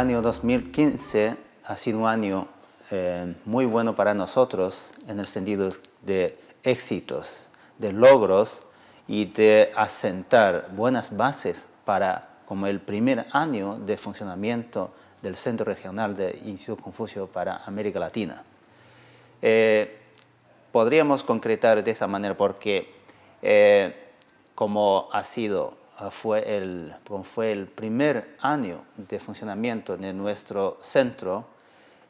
Año 2015 ha sido un año eh, muy bueno para nosotros en el sentido de éxitos, de logros y de asentar buenas bases para como el primer año de funcionamiento del Centro Regional de Instituto Confucio para América Latina. Eh, podríamos concretar de esa manera porque eh, como ha sido fue el, fue el primer año de funcionamiento de nuestro centro,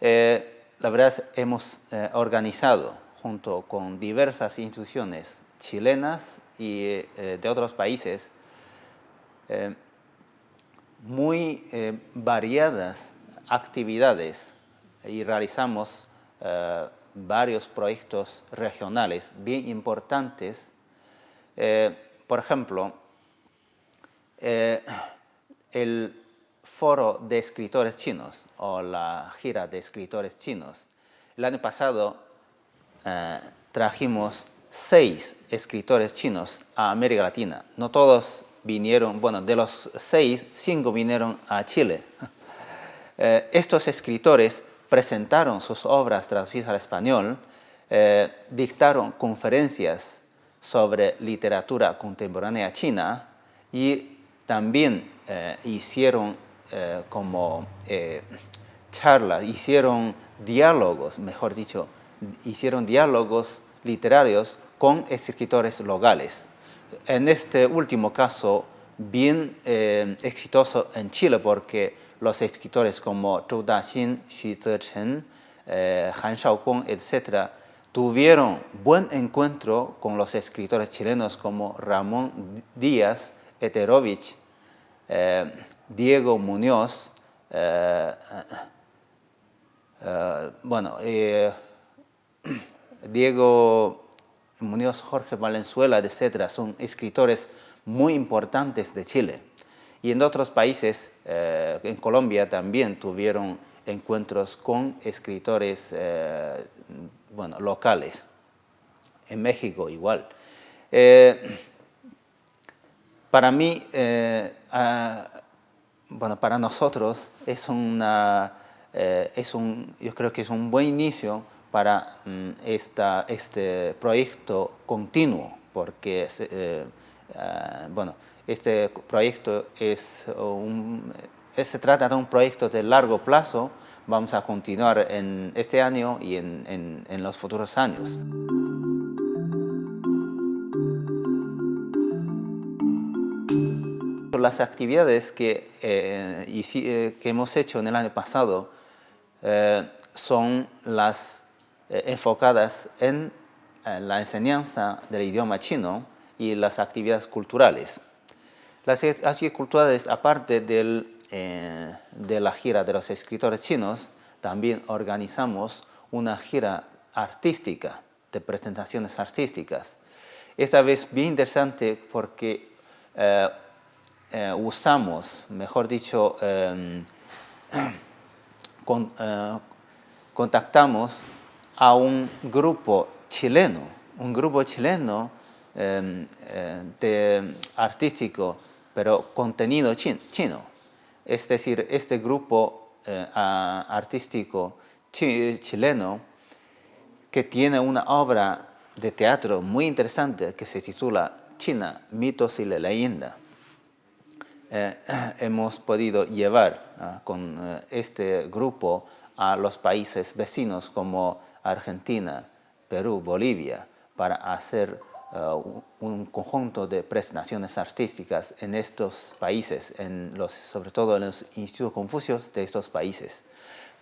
eh, la verdad hemos eh, organizado junto con diversas instituciones chilenas y eh, de otros países muy variadas actividades y realizamos varios proyectos regionales bien importantes. por ejemplo, eh, el foro de escritores chinos o la gira de escritores chinos. El año pasado eh, trajimos seis escritores chinos a América Latina. No todos vinieron, bueno, de los seis, cinco vinieron a Chile. Eh, estos escritores presentaron sus obras traducidas al español, dictaron conferencias sobre literatura contemporánea china y también eh, hicieron eh, como eh, charlas, hicieron diálogos, mejor dicho, hicieron diálogos literarios con escritores locales. En este último caso, bien exitoso en Chile porque los escritores como Zhou Daxin, Xu Zechen, Han Shaokong, etc., tuvieron buen encuentro con los escritores chilenos como Ramón Díaz, Eterovich, eh, Diego Muñoz, eh, eh, bueno, Diego Muñoz, Jorge Valenzuela, etcétera, son escritores muy importantes de Chile. Y en otros países, en Colombia también tuvieron encuentros con escritores bueno, locales. En México igual. Para mí, eh, bueno, para nosotros es una, eh, es un, yo creo que es un buen inicio para mm, esta, este proyecto continuo, porque eh, bueno, este proyecto es un, se trata de un proyecto de largo plazo, vamos a continuar en este año y en, en los futuros años. Las actividades que, eh, eh, que hemos hecho en el año pasado eh, son las enfocadas en la enseñanza del idioma chino y las actividades culturales. Las actividades culturales, aparte del, de la gira de los escritores chinos, también organizamos una gira artística, de presentaciones artísticas. Esta vez bien interesante porque usamos, mejor dicho, em, eh, contactamos a un grupo chileno, un grupo chileno em, eh, de artístico, pero contenido chino. Es decir, este grupo artístico chileno que tiene una obra de teatro muy interesante que se titula China, mitos y la leyenda. Eh, hemos podido llevar ah, con eh, este grupo a los países vecinos como Argentina, Perú, Bolivia, para hacer ah, un conjunto de presentaciones artísticas en estos países, en los, sobre todo en los institutos confucios de estos países,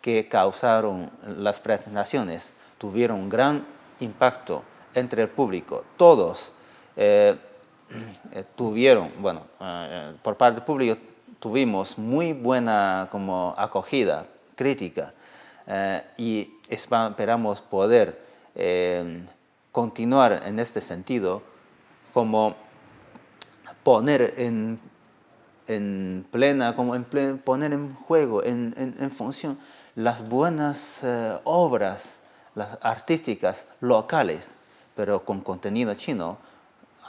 que causaron las presentaciones, tuvieron gran impacto entre el público. Todos eh, eh, tuvieron, bueno, eh, por parte del público tuvimos muy buena como acogida, crítica, eh, y esperamos poder continuar en este sentido como poner en, en plena, como en poner en juego, en, en, función las buenas obras las artísticas locales, pero con contenido chino,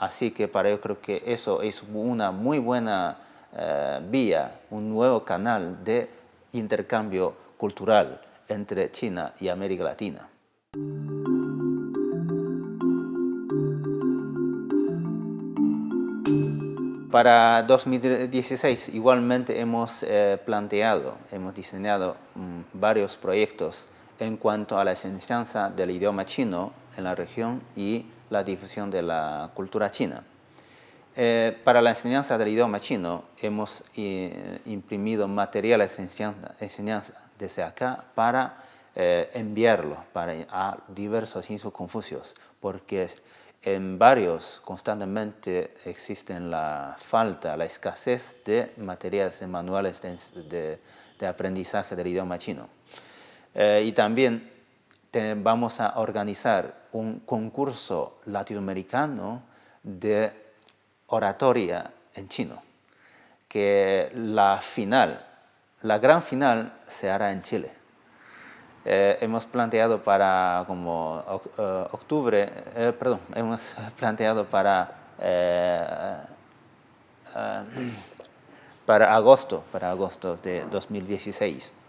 Así que para yo creo que eso es una muy buena eh, vía, un nuevo canal de intercambio cultural entre China y América Latina. Para 2016 igualmente hemos eh, planteado, hemos diseñado mm, varios proyectos en cuanto a la enseñanza del idioma chino en la región y la difusión de la cultura china. Eh, para la enseñanza del idioma chino hemos eh, imprimido materiales de enseñanza, desde acá para enviarlo para, a diversos institutos confucios, porque en varios constantemente existen la falta, la escasez de materiales de manuales de, aprendizaje del idioma chino. Eh, y también vamos a organizar un concurso latinoamericano de oratoria en chino, que la final, la gran final se hará en Chile. Eh, hemos planteado para como eh, octubre, eh, perdón, hemos planteado para, para agosto, para agosto de 2016.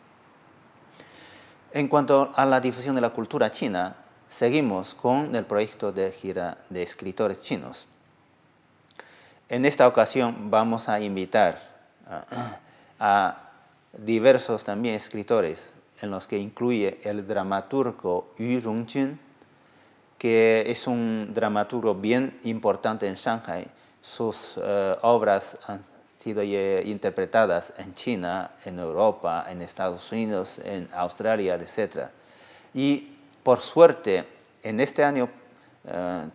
En cuanto a la difusión de la cultura china, seguimos con el proyecto de gira de escritores chinos. En esta ocasión vamos a invitar a diversos también escritores en los que incluye el dramaturgo Yu Rongjun, que es un dramaturgo bien importante en Shanghai. Sus eh, obras han sido interpretadas en China, en Europa, en Estados Unidos, en Australia, etc. Y por suerte, en este año eh,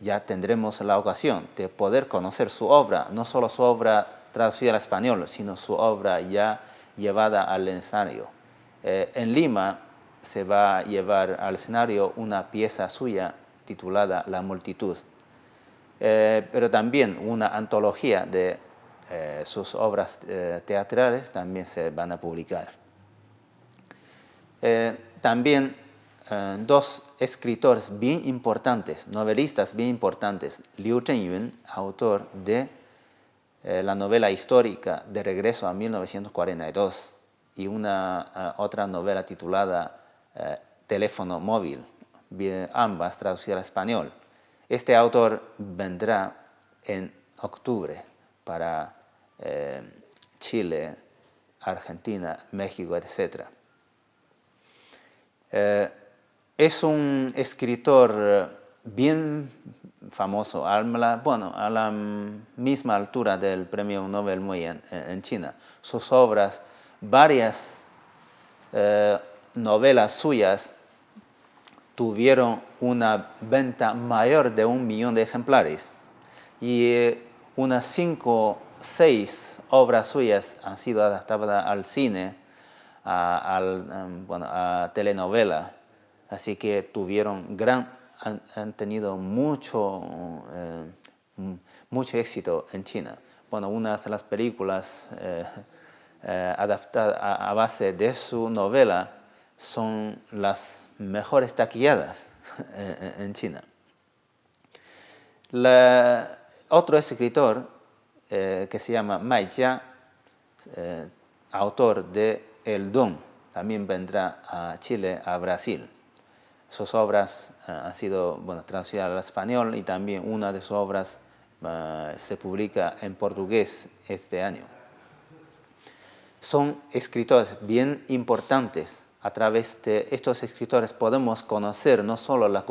ya tendremos la ocasión de poder conocer su obra, no solo su obra traducida al español, sino su obra ya llevada al ensayo. Eh, en Lima se va a llevar al escenario una pieza suya titulada La multitud, eh, pero también una antología de eh, sus obras teatrales también se van a publicar. también dos escritores bien importantes, novelistas bien importantes, Liu Zhenyun, autor de la novela histórica De regreso a 1942, y una eh, otra novela titulada eh, Teléfono móvil, ambas traducidas al español. Este autor vendrá en octubre para eh, Chile, Argentina, México, etc. es un escritor bien famoso, a la, bueno, a la misma altura del premio Nobel muy en China. Sus obras varias eh, novelas suyas tuvieron una venta mayor de un millón de ejemplares y eh, unas cinco, seis obras suyas han sido adaptadas al cine, a, em, bueno, a telenovela, así que tuvieron gran, han, tenido mucho, eh, mucho éxito en China. Bueno, unas de las películas eh, adaptada a, base de su novela son las mejores taquilladas en, China. Otro escritor eh, que se llama Mai Jia, eh, autor de El Don, también vendrá a Chile, a Brasil. Sus obras han sido bueno, traducidas al español y también una de sus obras se publica en portugués este año son escritores bien importantes. A través de estos escritores podemos conocer no solo la,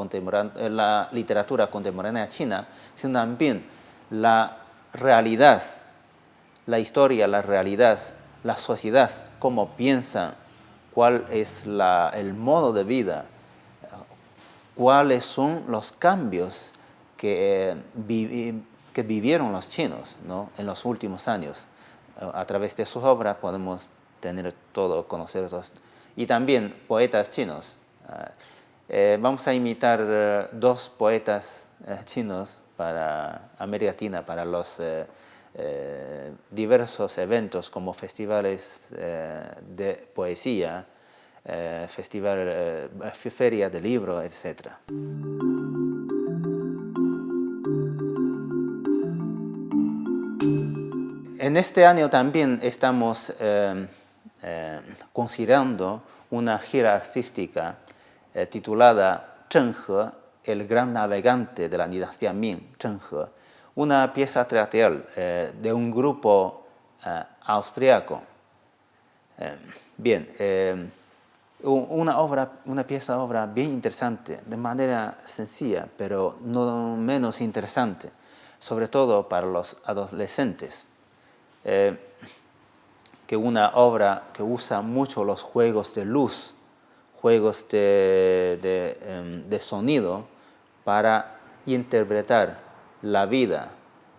la literatura contemporánea china, sino también la realidad, la historia, la realidad, la sociedad, cómo piensan, cuál es el modo de vida, cuáles son los cambios que, que vivieron los chinos en los últimos años a través de sus obras podemos tener todo, conocer todos. Y también poetas chinos. Ah, eh, vamos a imitar eh, dos poetas eh, chinos para América Latina, para los diversos eventos como festivales de poesía, festival, feria de libro, etc. En este año también estamos considerando una gira artística titulada Zheng He, el gran navegante de la dinastía Ming, Zheng He, una pieza teatral de un grupo austriaco. bien, una, obra, una pieza obra bien interesante, de manera sencilla, pero no menos interesante, sobre todo para los adolescentes. Eh, que una obra que usa mucho los juegos de luz, juegos de, em, sonido, para interpretar la vida,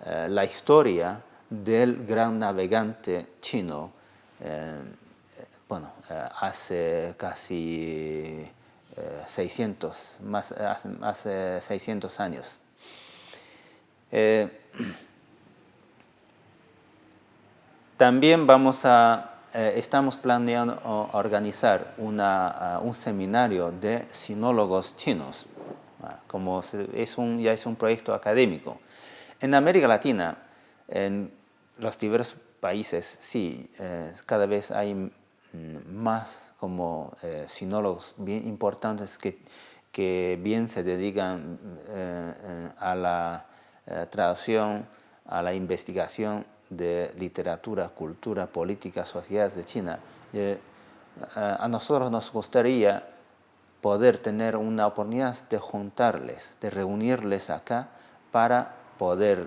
eh, la historia del gran navegante chino em, bueno, eh, hace casi 600, eh, más, hace, 600 años. Eh, también vamos a, estamos planeando organizar un seminario de sinólogos chinos, como es un, ya es un proyecto académico. En América Latina, en los diversos países, sí, cada vez hay Mm, más como eh, sinólogos importantes que, que bien se dedican eh, eh, a la traducción, a la investigación de literatura, cultura, política, sociedades de China. a nosotros nos gustaría poder tener una oportunidad de juntarles, de reunirles acá para poder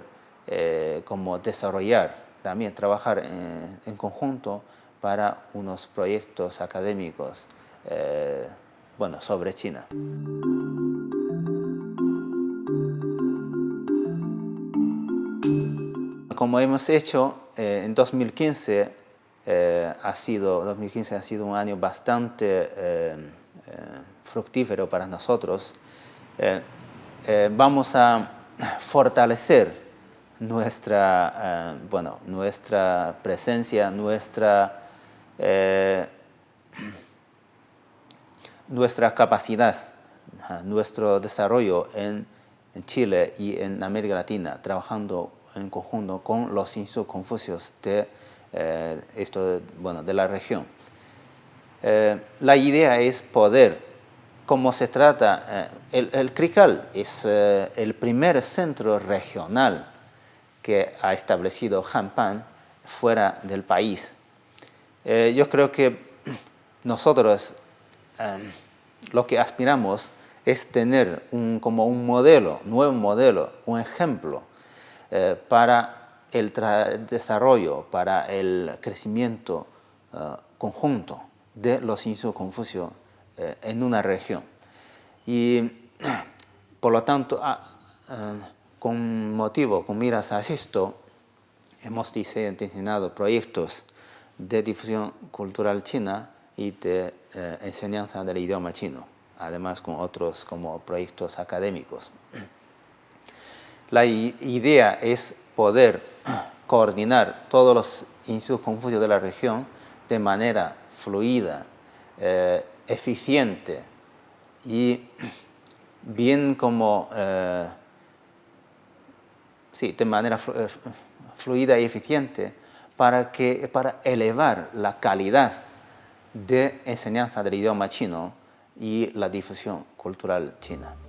como desarrollar, también trabajar en conjunto para unos proyectos académicos eh, bueno, sobre China. Como hemos hecho, eh, en 2015, eh, ha sido, 2015 ha sido un año bastante fructífero para nosotros. vamos a fortalecer nuestra, bueno, nuestra presencia, nuestra eh, capacidad, nuestro desarrollo en, Chile y en América Latina, trabajando en conjunto con los institutos de, eh, esto, bueno, de la región. Eh, la idea es poder, como se trata, el, el, CRICAL es el primer centro regional que ha establecido Hanpan fuera del país. Eh, yo creo que nosotros em, lo que aspiramos es tener un, como un modelo, nuevo modelo, un ejemplo eh, para el desarrollo, para el crecimiento eh, conjunto de los institutos Confucio en una región. Y por lo tanto, ah, con motivo, con miras a esto, hemos diseñado proyectos de difusión cultural china y de eh, enseñanza del idioma chino, además con otros como proyectos académicos. La idea es poder coordinar todos los institutos confucios de la región de manera fluida, eh, eficiente y bien como, eh, sí, de manera fluida y eficiente para, que, para elevar la calidad de enseñanza del idioma chino y la difusión cultural china.